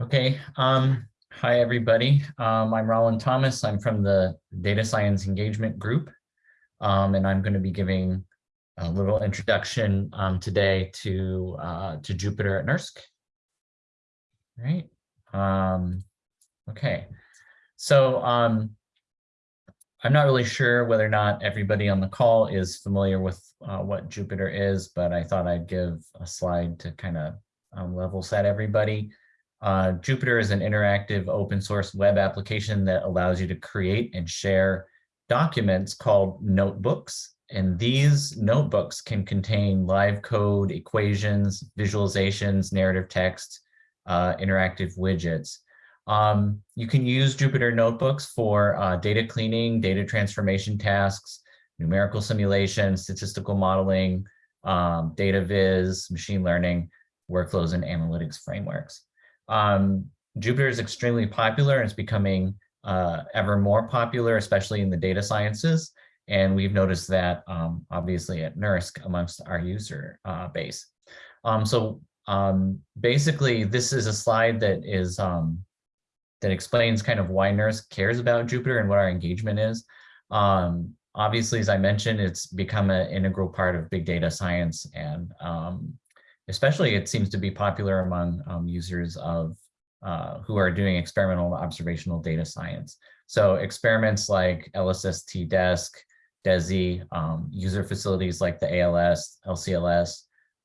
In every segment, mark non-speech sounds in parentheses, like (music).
Okay, um, hi, everybody. Um, I'm Roland Thomas. I'm from the Data Science Engagement Group, um, and I'm going to be giving a little introduction um, today to, uh, to Jupyter at NERSC. Right. Um, okay, so um, I'm not really sure whether or not everybody on the call is familiar with uh, what Jupyter is, but I thought I'd give a slide to kind of level set everybody. Uh, Jupyter is an interactive open source web application that allows you to create and share documents called notebooks. And these notebooks can contain live code, equations, visualizations, narrative text, uh, interactive widgets. Um, you can use Jupyter Notebooks for uh, data cleaning, data transformation tasks, numerical simulation, statistical modeling, um, data viz, machine learning, workflows, and analytics frameworks. Um, Jupyter is extremely popular and it's becoming uh, ever more popular, especially in the data sciences. And we've noticed that um, obviously at NERSC amongst our user uh, base. Um, so um, basically, this is a slide that is um, that explains kind of why NERSC cares about Jupyter and what our engagement is. Um, obviously, as I mentioned, it's become an integral part of big data science and especially it seems to be popular among um, users of uh, who are doing experimental observational data science. So experiments like LSST DESC, DESI, um, user facilities like the ALS, LCLS,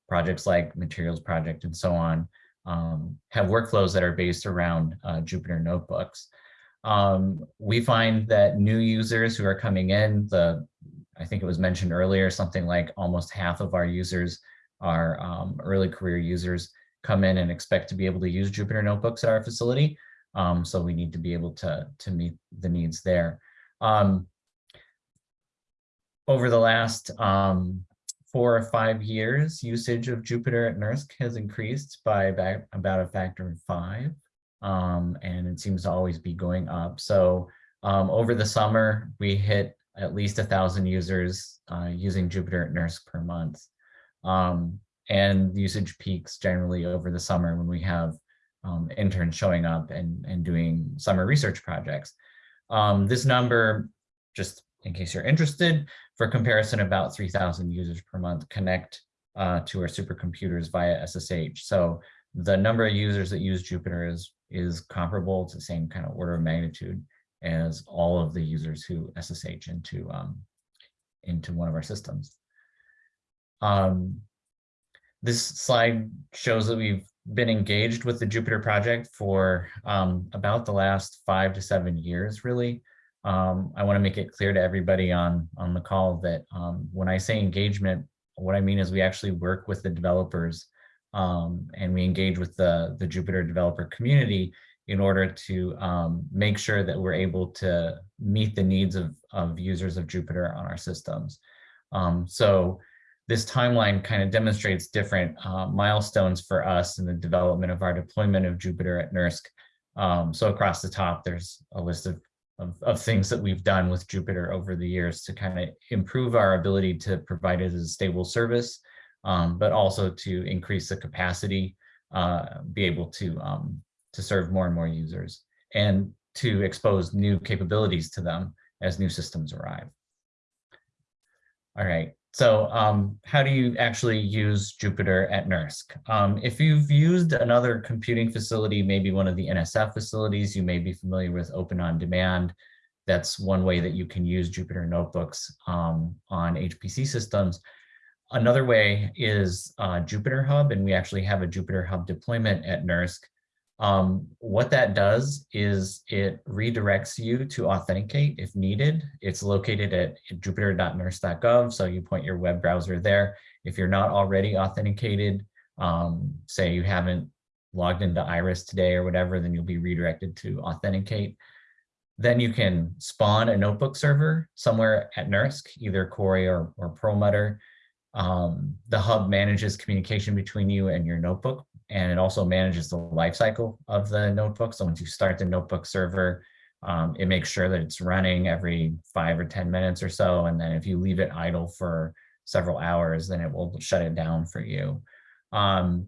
projects like Materials Project and so on, um, have workflows that are based around uh, Jupyter notebooks. Um, we find that new users who are coming in, the I think it was mentioned earlier, something like almost half of our users are um, early career users come in and expect to be able to use Jupyter notebooks at our facility. Um, so we need to be able to, to meet the needs there. Um, over the last um, four or five years, usage of Jupyter at NERSC has increased by about, about a factor of five, um, and it seems to always be going up. So um, over the summer, we hit at least a thousand users uh, using Jupyter at NERSC per month. Um, and usage peaks generally over the summer when we have um, interns showing up and, and doing summer research projects. Um, this number, just in case you're interested, for comparison, about 3,000 users per month connect uh, to our supercomputers via SSH. So the number of users that use Jupyter is, is comparable to the same kind of order of magnitude as all of the users who SSH into, um, into one of our systems. Um, this slide shows that we've been engaged with the Jupyter project for um, about the last five to seven years, really. Um, I want to make it clear to everybody on, on the call that um, when I say engagement, what I mean is we actually work with the developers um, and we engage with the, the Jupyter developer community in order to um, make sure that we're able to meet the needs of, of users of Jupyter on our systems. Um, so this timeline kind of demonstrates different uh, milestones for us in the development of our deployment of Jupyter at NERSC. Um, so across the top, there's a list of, of, of, things that we've done with Jupyter over the years to kind of improve our ability to provide it as a stable service, um, but also to increase the capacity, uh, be able to, um, to serve more and more users and to expose new capabilities to them as new systems arrive. All right, so um, how do you actually use Jupyter at NERSC? Um, if you've used another computing facility, maybe one of the NSF facilities, you may be familiar with Open On Demand. That's one way that you can use Jupyter notebooks um, on HPC systems. Another way is uh, Jupyter Hub, and we actually have a Jupyter Hub deployment at NERSC um, what that does is it redirects you to authenticate if needed. It's located at jupyter.nersc.gov, so you point your web browser there. If you're not already authenticated, um, say you haven't logged into Iris today or whatever, then you'll be redirected to authenticate. Then you can spawn a notebook server somewhere at NERSC, either Cori or, or Perlmutter. Um, the hub manages communication between you and your notebook and it also manages the lifecycle of the notebook. So once you start the notebook server, um, it makes sure that it's running every five or 10 minutes or so. And then if you leave it idle for several hours, then it will shut it down for you. Um,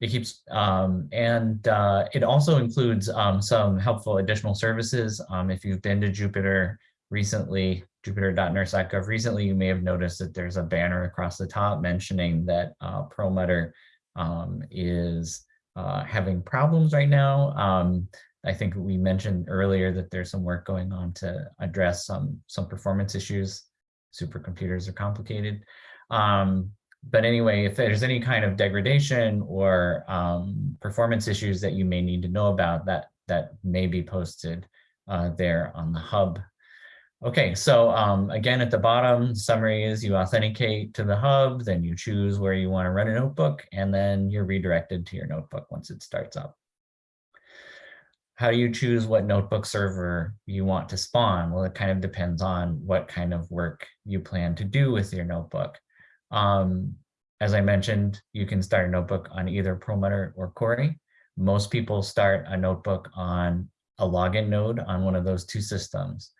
it keeps, um, and uh, it also includes um, some helpful additional services. Um, if you've been to Jupyter recently, jupyter.nersc.gov recently, you may have noticed that there's a banner across the top mentioning that uh, Perlmutter um, is uh, having problems right now. Um, I think we mentioned earlier that there's some work going on to address some, some performance issues. Supercomputers are complicated. Um, but anyway, if there's any kind of degradation or um, performance issues that you may need to know about, that, that may be posted uh, there on the hub. Okay, so um, again, at the bottom, summary is you authenticate to the hub, then you choose where you want to run a notebook, and then you're redirected to your notebook once it starts up. How do you choose what notebook server you want to spawn? Well, it kind of depends on what kind of work you plan to do with your notebook. Um, as I mentioned, you can start a notebook on either Perlmutter or Cori. Most people start a notebook on a login node on one of those two systems.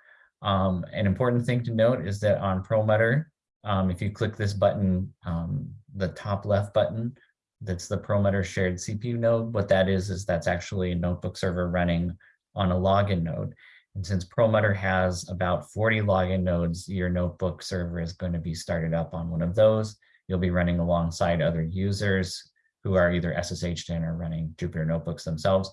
Um, an important thing to note is that on Perlmutter, um, if you click this button, um, the top left button, that's the Perlmutter shared CPU node. What that is, is that's actually a notebook server running on a login node. And since Perlmutter has about 40 login nodes, your notebook server is going to be started up on one of those. You'll be running alongside other users who are either SSH in or running Jupyter notebooks themselves.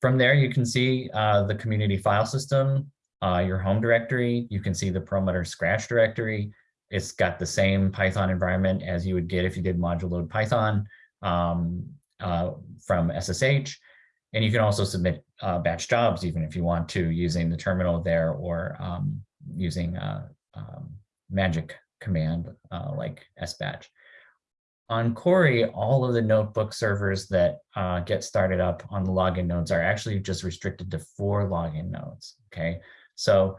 From there, you can see uh, the community file system, uh, your home directory. You can see the Perlmutter Scratch directory. It's got the same Python environment as you would get if you did module load Python um, uh, from SSH. And you can also submit uh, batch jobs, even if you want to, using the terminal there or um, using a um, magic command uh, like sbatch. On Cori, all of the notebook servers that uh, get started up on the login nodes are actually just restricted to four login nodes, okay? So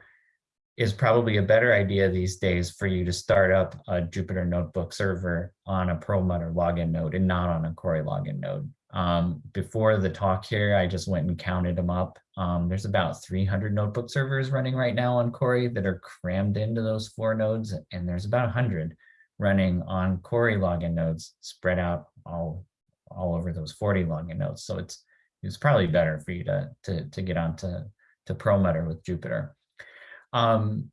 it's probably a better idea these days for you to start up a Jupyter Notebook server on a Perlmutter login node and not on a Cori login node. Um, before the talk here, I just went and counted them up. Um, there's about 300 notebook servers running right now on Cori that are crammed into those four nodes, and there's about 100 running on Cori login nodes spread out all, all over those 40 login nodes. So it's it's probably better for you to, to, to get onto to Perlmutter with Jupyter. Um,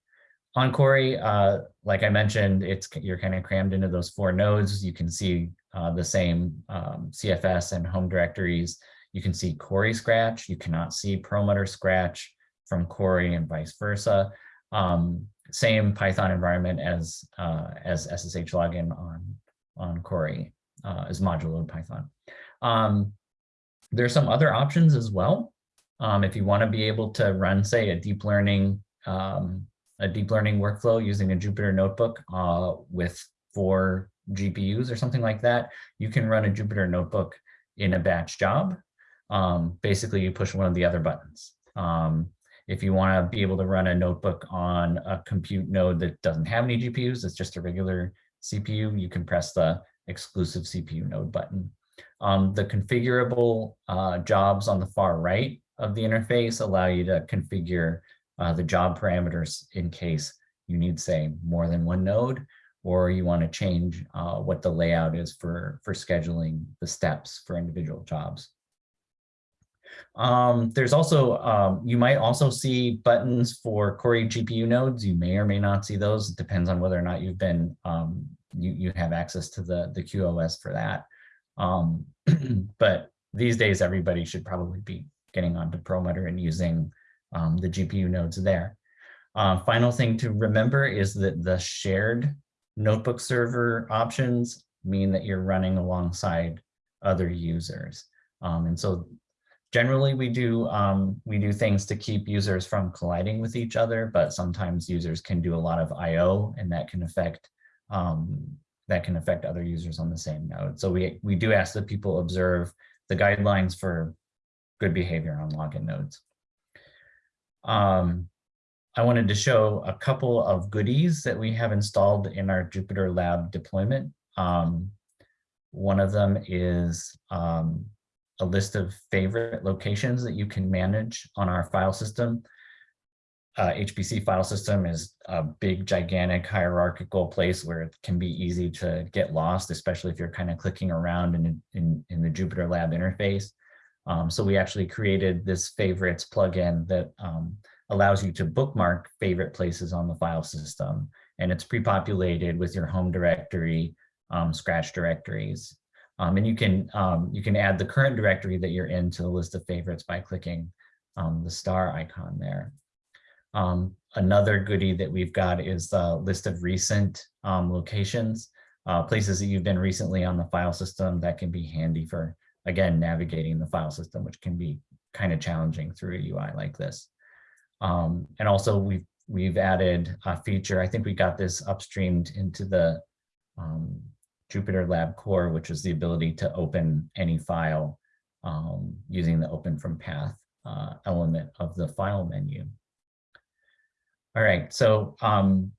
on Cori, uh, like I mentioned, it's you're kind of crammed into those four nodes. You can see uh, the same um, CFS and home directories. You can see Cori Scratch. You cannot see Perlmutter Scratch from Cori and vice versa. Um, same Python environment as uh, as SSH login on on Cori uh, as module load Python. Um, there's some other options as well. Um, if you want to be able to run, say, a deep learning um, a deep learning workflow using a Jupyter notebook uh, with four GPUs or something like that, you can run a Jupyter notebook in a batch job. Um, basically, you push one of the other buttons. Um, if you want to be able to run a notebook on a compute node that doesn't have any GPUs, it's just a regular CPU, you can press the exclusive CPU node button. Um, the configurable uh, jobs on the far right of the interface allow you to configure uh, the job parameters in case you need, say, more than one node, or you want to change uh, what the layout is for, for scheduling the steps for individual jobs. Um, there's also, um, you might also see buttons for Cori GPU nodes. You may or may not see those. It depends on whether or not you've been, um, you, you have access to the, the QoS for that. Um, (clears throat) but these days, everybody should probably be getting onto Perlmutter and using um, the GPU nodes there. Uh, final thing to remember is that the shared notebook server options mean that you're running alongside other users. Um, and so generally we do um, we do things to keep users from colliding with each other, but sometimes users can do a lot of IO and that can affect um, that can affect other users on the same node. So we, we do ask that people observe the guidelines for good behavior on login nodes. Um, I wanted to show a couple of goodies that we have installed in our Jupyter Lab deployment. Um, one of them is um, a list of favorite locations that you can manage on our file system. uh, HPC file system is a big, gigantic hierarchical place where it can be easy to get lost, especially if you're kind of clicking around in, in, in the Jupyter Lab interface. Um, so we actually created this favorites plugin that um, allows you to bookmark favorite places on the file system. And it's pre-populated with your home directory, um, scratch directories. Um, and you can, um, you can add the current directory that you're in to the list of favorites by clicking um, the star icon there. Another goodie that we've got is the list of recent locations, uh, places that you've been recently on the file system that can be handy for, again, navigating the file system, which can be kind of challenging through a UI like this. Um, and also we've, we've added a feature, I think we got this upstreamed into the um, Jupyter Lab core, which is the ability to open any file um, using the open from path uh, element of the file menu. All right, so um,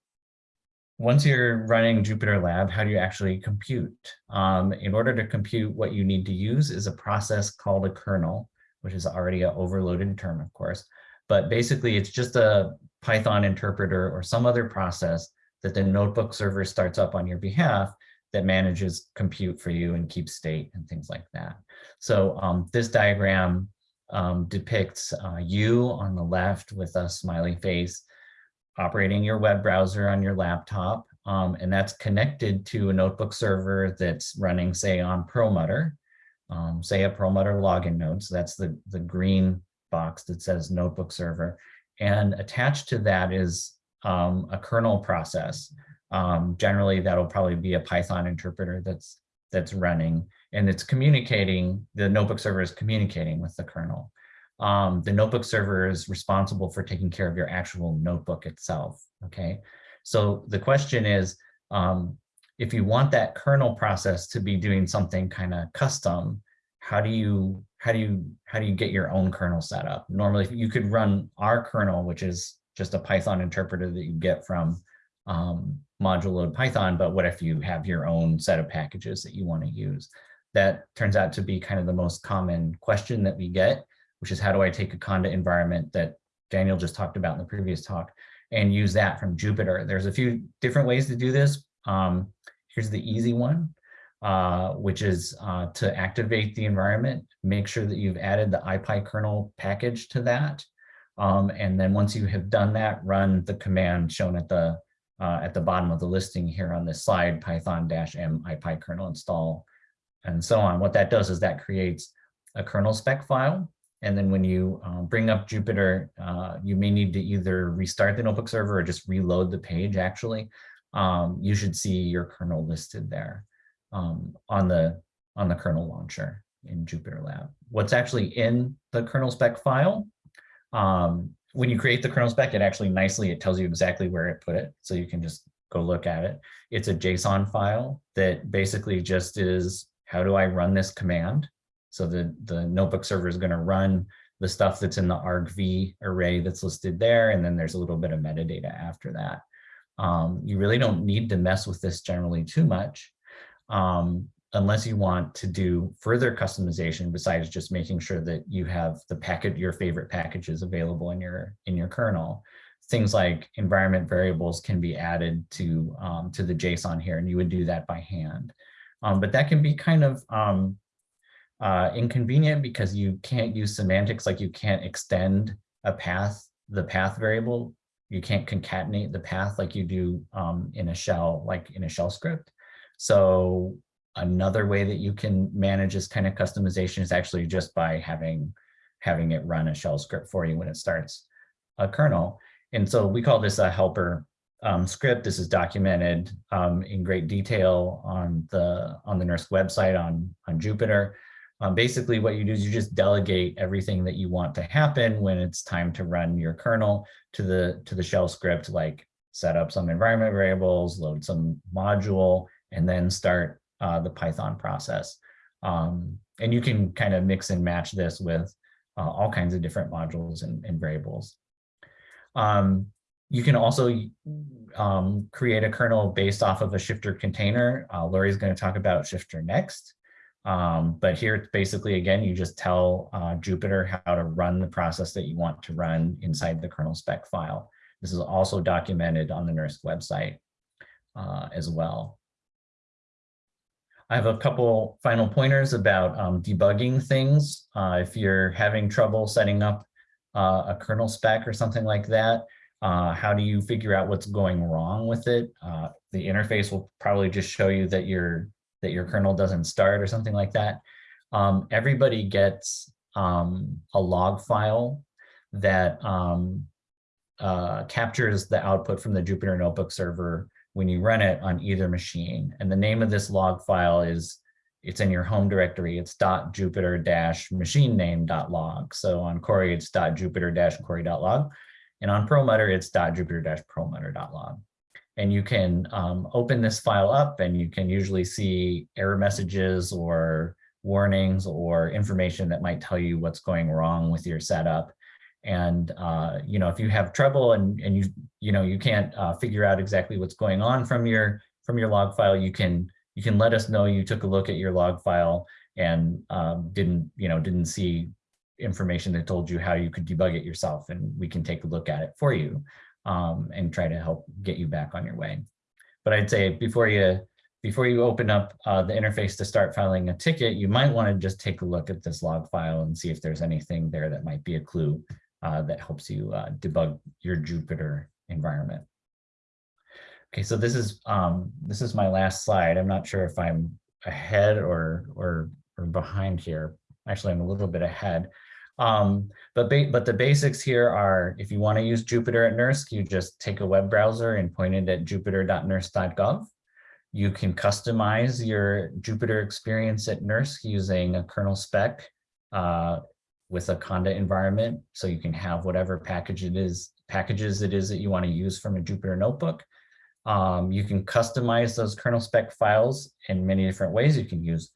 once you're running Jupyter Lab, how do you actually compute? Um, in order to compute, what you need to use is a process called a kernel, which is already an overloaded term, of course. But basically, it's just a Python interpreter or some other process that the notebook server starts up on your behalf that manages compute for you and keeps state and things like that. So um, this diagram um, depicts uh, you on the left with a smiley face operating your web browser on your laptop, um, and that's connected to a notebook server that's running, say, on Perlmutter, um, say a Perlmutter login node. So that's the, the green box that says notebook server. And attached to that is um, a kernel process. Um, generally, that'll probably be a Python interpreter that's that's running, and it's communicating, the notebook server is communicating with the kernel um, the notebook server is responsible for taking care of your actual notebook itself, okay? So the question is, um, if you want that kernel process to be doing something kind of custom, how do you how do you how do you get your own kernel set up? Normally, you could run our kernel, which is just a Python interpreter that you get from um, module load Python, but what if you have your own set of packages that you want to use? That turns out to be kind of the most common question that we get which is how do I take a Conda environment that Daniel just talked about in the previous talk and use that from Jupyter. There's a few different ways to do this. Um, here's the easy one, uh, which is uh, to activate the environment, make sure that you've added the ipykernel package to that. Um, and then once you have done that, run the command shown at the uh, at the bottom of the listing here on this slide, python-m ipykernel install, and so on. What that does is that creates a kernel spec file and then when you um, bring up Jupyter, uh, you may need to either restart the notebook server or just reload the page actually. Um, you should see your kernel listed there um, on, the, on the kernel launcher in Jupyter Lab. What's actually in the kernel spec file, um, when you create the kernel spec, it actually nicely, it tells you exactly where it put it. So you can just go look at it. It's a JSON file that basically just is, how do I run this command? So the, the notebook server is going to run the stuff that's in the argv array that's listed there, and then there's a little bit of metadata after that. Um, you really don't need to mess with this generally too much um, unless you want to do further customization besides just making sure that you have the packet, your favorite packages available in your in your kernel. Things like environment variables can be added to um, to the JSON here, and you would do that by hand. Um, but that can be kind of um, uh, inconvenient because you can't use semantics, like you can't extend a path, the path variable. You can't concatenate the path like you do um, in a shell, like in a shell script. So another way that you can manage this kind of customization is actually just by having, having it run a shell script for you when it starts a kernel. And so we call this a helper um, script. This is documented um, in great detail on the on the NERSC website on, on Jupyter. Um, basically what you do is you just delegate everything that you want to happen when it's time to run your kernel to the to the shell script, like set up some environment variables, load some module, and then start uh, the Python process. Um, and you can kind of mix and match this with uh, all kinds of different modules and, and variables. Um, you can also um, create a kernel based off of a shifter container. Uh, Lori's going to talk about shifter next. Um, but here, it's basically, again, you just tell uh, Jupyter how to run the process that you want to run inside the kernel spec file. This is also documented on the NERSC website uh, as well. I have a couple final pointers about um, debugging things. Uh, if you're having trouble setting up uh, a kernel spec or something like that, uh, how do you figure out what's going wrong with it? Uh, the interface will probably just show you that your that your kernel doesn't start or something like that. Um, everybody gets um, a log file that um, uh, captures the output from the Jupyter Notebook server when you run it on either machine. And the name of this log file is, it's in your home directory. It's .jupyter-machine name.log. So on Cori, it's .jupyter-cori.log. And on Perlmutter, it's .jupyter-perlmutter.log. And you can um, open this file up and you can usually see error messages or warnings or information that might tell you what's going wrong with your setup. And, uh, you know, if you have trouble and, and you, you know, you can't uh, figure out exactly what's going on from your, from your log file, you can, you can let us know you took a look at your log file and um, didn't, you know, didn't see information that told you how you could debug it yourself and we can take a look at it for you um, and try to help get you back on your way. But I'd say before you before you open up uh, the interface to start filing a ticket, you might want to just take a look at this log file and see if there's anything there that might be a clue uh, that helps you uh, debug your Jupyter environment. Okay, so this is um, this is my last slide. I'm not sure if I'm ahead or or or behind here. Actually, I'm a little bit ahead. Um, but, but the basics here are if you want to use Jupyter at NERSC, you just take a web browser and point it at jupyter.nersc.gov. You can customize your Jupyter experience at NERSC using a kernel spec uh, with a Conda environment. So you can have whatever package it is, packages it is that you want to use from a Jupyter notebook. Um, you can customize those kernel spec files in many different ways. You can use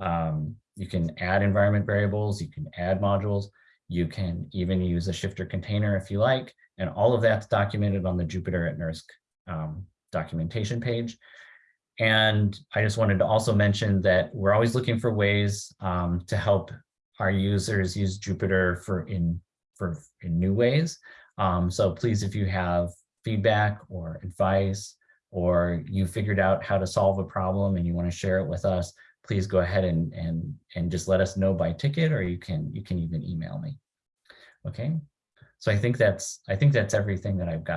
um, you can add environment variables, you can add modules, you can even use a shifter container if you like, and all of that's documented on the Jupyter at NERSC um, documentation page. And I just wanted to also mention that we're always looking for ways um, to help our users use Jupyter for in for in new ways. Um, so please, if you have feedback or advice, or you figured out how to solve a problem and you want to share it with us, please go ahead and, and, and just let us know by ticket or you can, you can even email me. Okay, so I think that's, I think that's everything that I've got.